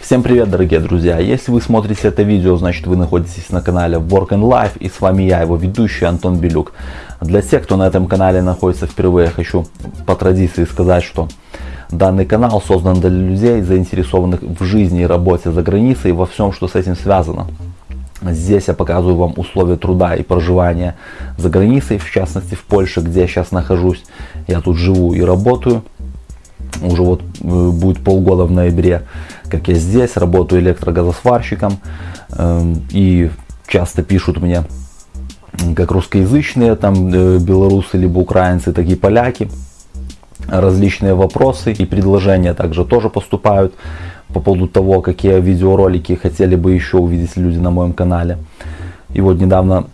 Всем привет, дорогие друзья! Если вы смотрите это видео, значит вы находитесь на канале Work and Life и с вами я, его ведущий Антон Белюк. Для тех, кто на этом канале находится впервые, хочу по традиции сказать, что данный канал создан для людей, заинтересованных в жизни и работе за границей и во всем, что с этим связано. Здесь я показываю вам условия труда и проживания за границей, в частности в Польше, где я сейчас нахожусь. Я тут живу и работаю. Уже вот э, будет полгода в ноябре как я здесь, работаю электрогазосварщиком, эм, и часто пишут мне, как русскоязычные, там э, белорусы, либо украинцы, так и поляки, различные вопросы и предложения также тоже поступают по поводу того, какие видеоролики хотели бы еще увидеть люди на моем канале. И вот недавно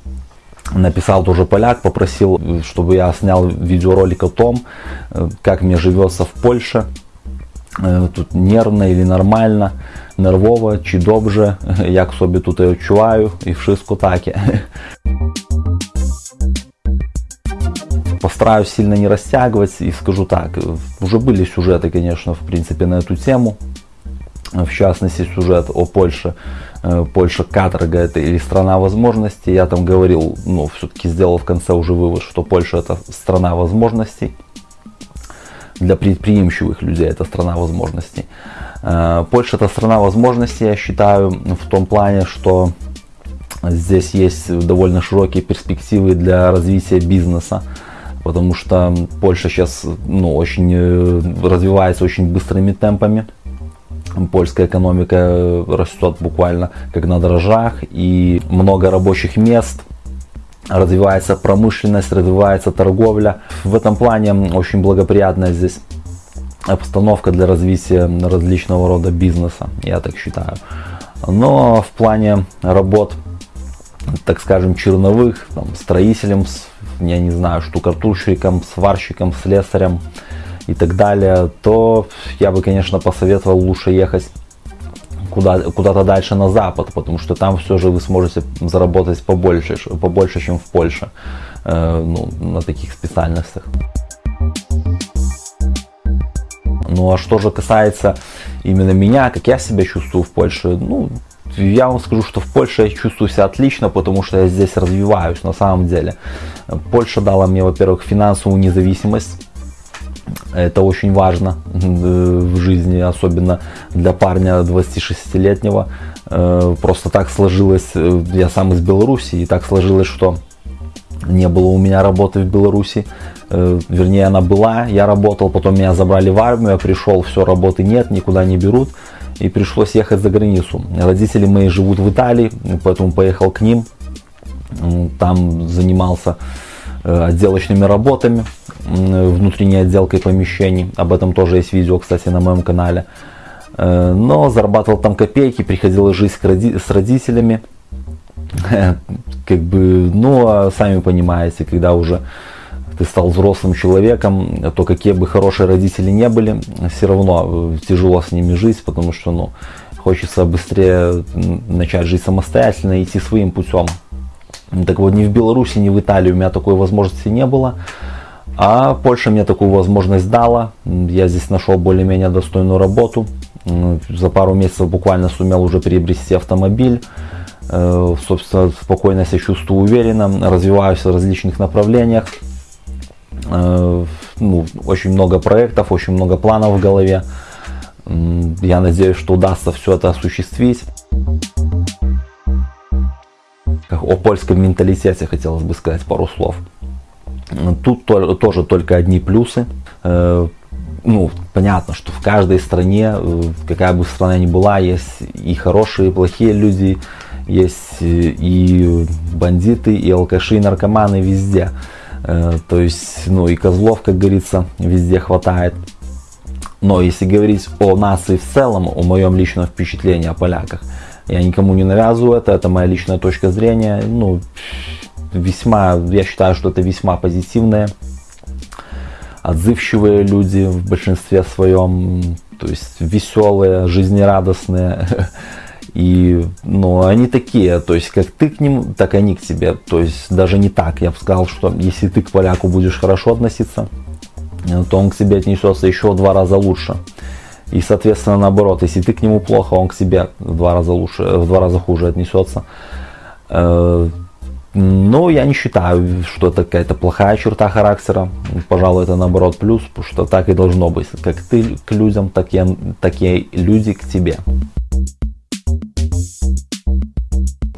написал тоже поляк, попросил, чтобы я снял видеоролик о том, э, как мне живется в Польше, Е, тут нервно или нормально, нервово чи добре, як собі тут я відчуваю і wszystko таке. Постараюсь сильно не растягивать и скажу так, уже были сюжеты, конечно, в принципе, на эту тему. в частности, сюжет о Польше. Э, Польша каторга это или страна возможностей. Я там говорил, ну, все-таки сделал в конце уже вывод, что Польша это страна возможностей для предприимчивых людей, это страна возможностей. Э, Польша это страна возможностей, я считаю, в том плане, что здесь есть довольно широкие перспективы для развития бизнеса, потому что Польша сейчас ну, очень э, развивается очень быстрыми темпами. Польская экономика растет буквально как на дрожжах и много рабочих мест – развивается промышленность, развивается торговля. В этом плане очень благоприятная здесь обстановка для развития различного рода бизнеса, я так считаю. Но в плане работ, так скажем, черновых, там, строителем, я не знаю, штукатурщиком, сварщиком, слесарем и так далее, то я бы, конечно, посоветовал лучше ехать куда, куда-то дальше на запад, потому что там все же вы сможете заработать побольше, побольше чем в Польше э, ну, на таких специальностях. Ну а что же касается именно меня, как я себя чувствую в Польше, ну, я вам скажу, что в Польше я чувствую себя отлично, потому что я здесь развиваюсь на самом деле. Польша дала мне, во-первых, финансовую независимость, это очень важно в жизни, особенно для парня 26-летнего. Э, просто так сложилось, э, я сам из Беларуси, и так сложилось, что не было у меня работы в Беларуси. Э, вернее, она была, я работал, потом меня забрали в армию, я пришел, все, работы нет, никуда не берут. И пришлось ехать за границу. Родители мои живут в Италии, поэтому поехал к ним. Там занимался отделочными работами внутренней отделкой помещений. Об этом тоже есть видео, кстати, на моем канале. Э, но зарабатывал там копейки, приходилось жить с родителями. Как бы, ну, а сами понимаете, когда уже ты стал взрослым человеком, то какие бы хорошие родители не были, все равно э, тяжело с ними жить, потому что, ну, хочется быстрее начать жить самостоятельно, идти своим путем. Так вот, ни в Беларуси, ни в Италии у меня такой возможности не было. А Польша мне такую возможность дала. Я здесь нашел более-менее достойную работу. За пару месяцев буквально сумел уже приобрести автомобиль. Э, собственно, спокойно себя чувствую уверенно, развиваюсь в различных направлениях. Э, ну, очень много проектов, очень много планов в голове. Я надеюсь, что удастся все это осуществить. О польском менталитете хотелось бы сказать пару слов. Тут тоже только одни плюсы. Э, ну, понятно, что в каждой стране, э, какая бы страна ни была, есть и хорошие, и плохие люди, есть и бандиты, и алкаши, и наркоманы везде. Э, то есть, ну и козлов, как говорится, везде хватает. Но если говорить о нации в целом, о моем личном впечатлении о поляках, я никому не навязываю это, это моя личная точка зрения. Ну, весьма, я считаю, что это весьма позитивные, отзывчивые люди в большинстве своем, то есть веселые, жизнерадостные. И, ну, они такие, то есть, как ты к ним, так они к тебе. То есть, даже не так. Я бы сказал, что если ты к поляку будешь хорошо относиться, то он к себе отнесется еще в два раза лучше. И, соответственно, наоборот, если ты к нему плохо, он к себе в два раза лучше, в два раза хуже отнесется. Э, но я не считаю, что это какая-то плохая черта характера. Пожалуй, это наоборот плюс, потому что так и должно быть. Как ты к людям, так и, так и люди к тебе.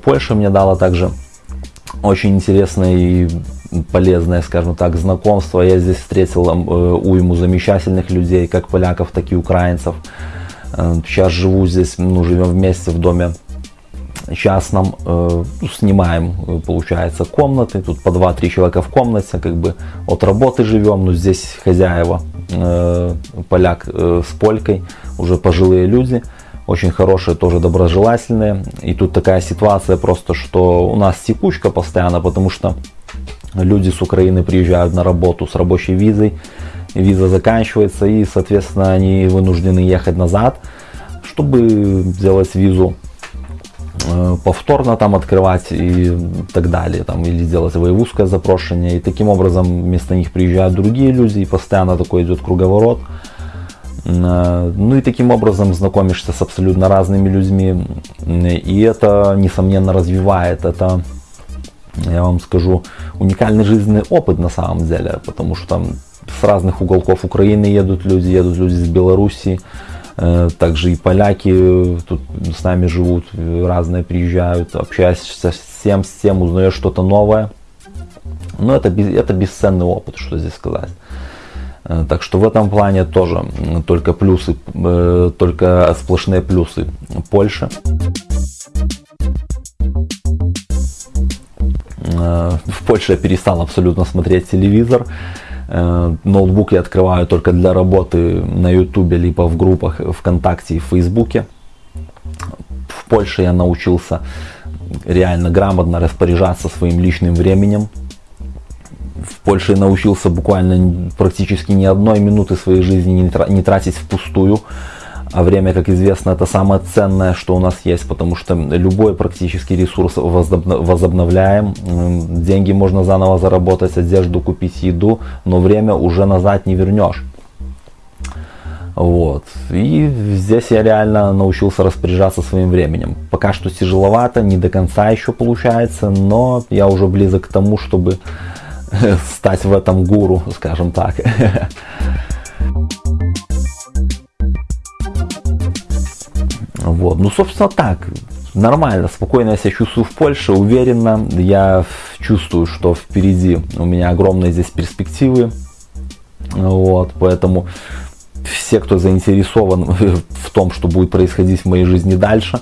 Польша мне дала также очень интересное и полезное, скажем так, знакомство. Я здесь встретил э, уйму замечательных людей, как поляков, так и украинцев. Э, сейчас живу здесь, ну, живем вместе в доме частном, э, снимаем, получается, комнаты, тут по 2-3 человека в комнате, как бы от работы живем, но здесь хозяева, поляк с полькой, уже пожилые люди, очень хорошие, тоже доброжелательные. И тут такая ситуация просто, что у нас текучка постоянно, потому что люди с Украины приезжают на работу с рабочей визой, виза заканчивается и, соответственно, они вынуждены ехать назад, чтобы сделать визу э, повторно там открывать и так далее, там, или сделать воевузское запрошение. И таким образом вместо них приезжают другие люди, и постоянно такой идет круговорот. Э, ну и таким образом знакомишься с абсолютно разными людьми. И это, несомненно, развивает. Это, я вам скажу, уникальный жизненный опыт на самом деле. Потому что там с разных уголков Украины едут люди, едут люди из Белоруссии. Э, также и поляки тут с нами живут, разные приезжают, общаешься с всем, с тем, узнаешь что-то новое. Но это, это бесценный опыт, что здесь сказать. Э, так что в этом плане тоже только плюсы, э, только сплошные плюсы Польши. В Польше я перестал абсолютно смотреть телевизор. Ноутбук я открываю только для работы на ютубе, либо в группах ВКонтакте и Фейсбуке. В Польше я научился реально грамотно распоряжаться своим личным временем в Польше научился буквально практически ни одной минуты своей жизни не тратить впустую. А время, как известно, это самое ценное, что у нас есть, потому что любой практически ресурс возобновляем. Деньги можно заново заработать, одежду купить, еду, но время уже назад не вернешь. Вот. И здесь я реально научился распоряжаться своим временем. Пока что тяжеловато, не до конца еще получается, но я уже близок к тому, чтобы стать в этом гуру, скажем так. Вот, ну, собственно, так. Нормально, спокойно я себя чувствую в Польше, уверенно. Я чувствую, что впереди у меня огромные здесь перспективы. Вот, поэтому все, кто заинтересован в том, что будет происходить в моей жизни дальше,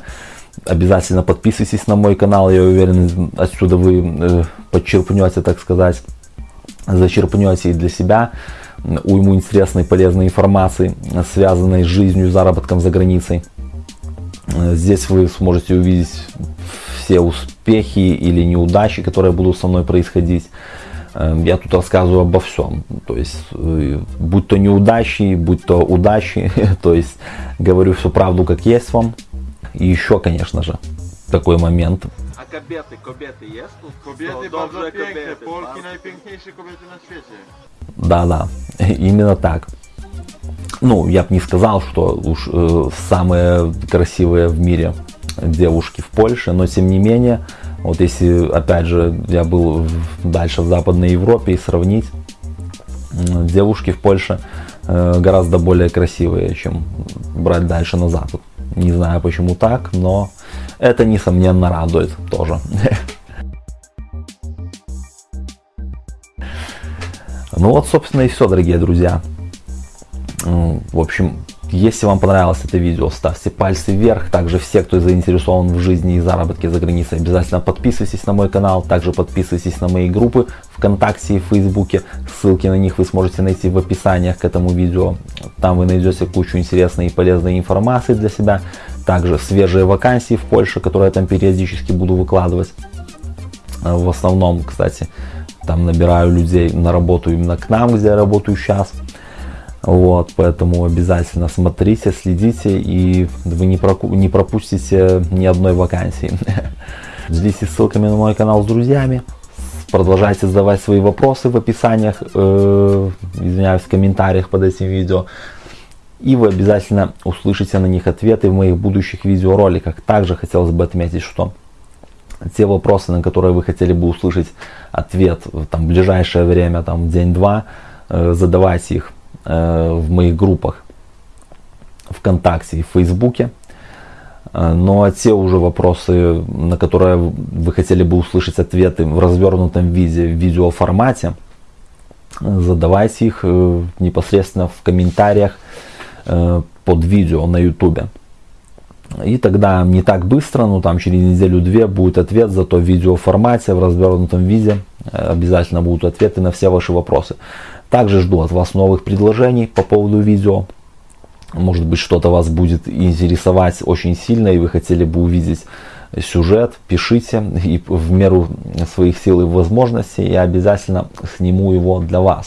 обязательно подписывайтесь на мой канал. Я уверен, отсюда вы э, подчерпнете, так сказать, зачерпнете и для себя уйму интересной полезной информации, связанной с жизнью и заработком за границей. Здесь вы сможете увидеть все успехи или неудачи, которые будут со мной происходить. Я тут рассказываю обо всем. То есть, э, будь то неудачи, будь то удачи. То есть, говорю всю правду, как есть вам. И еще, конечно же, такой момент kobiety, kobiety jest tu? Kobiety No, bardzo piękne, Polki najpiękniejsze kobiety na świecie. Да, да, именно так. Ну, я бы не сказал, что уж э, самые красивые в мире девушки в Польше, но тем не менее, вот если, опять же, я был в, дальше в Западной Европе и сравнить, э, девушки в Польше э, гораздо более красивые, чем брать дальше на Запад. Не знаю почему так, но это несомненно радует тоже. Ну вот, собственно, и все, дорогие друзья. В общем, если вам понравилось это видео, ставьте пальцы вверх. Также все, кто заинтересован в жизни и заработке за границей, обязательно подписывайтесь на мой канал. Также подписывайтесь на мои группы ВКонтакте и Фейсбуке. Ссылки на них вы сможете найти в описаниях к этому видео. Там вы найдете кучу интересной и полезной информации для себя. Также свежие вакансии в Польше, которые я там периодически буду выкладывать. В основном, кстати, там набираю людей на работу именно к нам, где я работаю сейчас. Вот, поэтому обязательно смотрите, следите, и вы не, проку- не пропустите ни одной вакансии. Делитесь ссылками на мой канал с друзьями. продолжайте задавать свои вопросы в описаниях, э, извиняюсь, в комментариях под этим видео. И вы обязательно услышите на них ответы в моих будущих видеороликах. Также хотелось бы отметить, что те вопросы, на которые вы хотели бы услышать ответ там, в ближайшее время, там, день-два, э, задавайте их э, в моих группах ВКонтакте и Фейсбуке. Э, но те уже вопросы, на которые вы хотели бы услышать ответы в развернутом виде, в видеоформате, задавайте их э, непосредственно в комментариях под видео на YouTube. И тогда не так быстро, ну там через неделю-две будет ответ, зато в видеоформате, в развернутом виде обязательно будут ответы на все ваши вопросы. Также жду от вас новых предложений по поводу видео. Может быть что-то вас будет интересовать очень сильно и вы хотели бы увидеть сюжет, пишите и в меру своих сил и возможностей я обязательно сниму его для вас.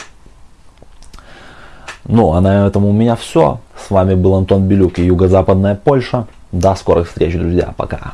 Ну а на этом у меня все. С вами был Антон Белюк и Юго-Западная Польша. До скорых встреч, друзья. Пока.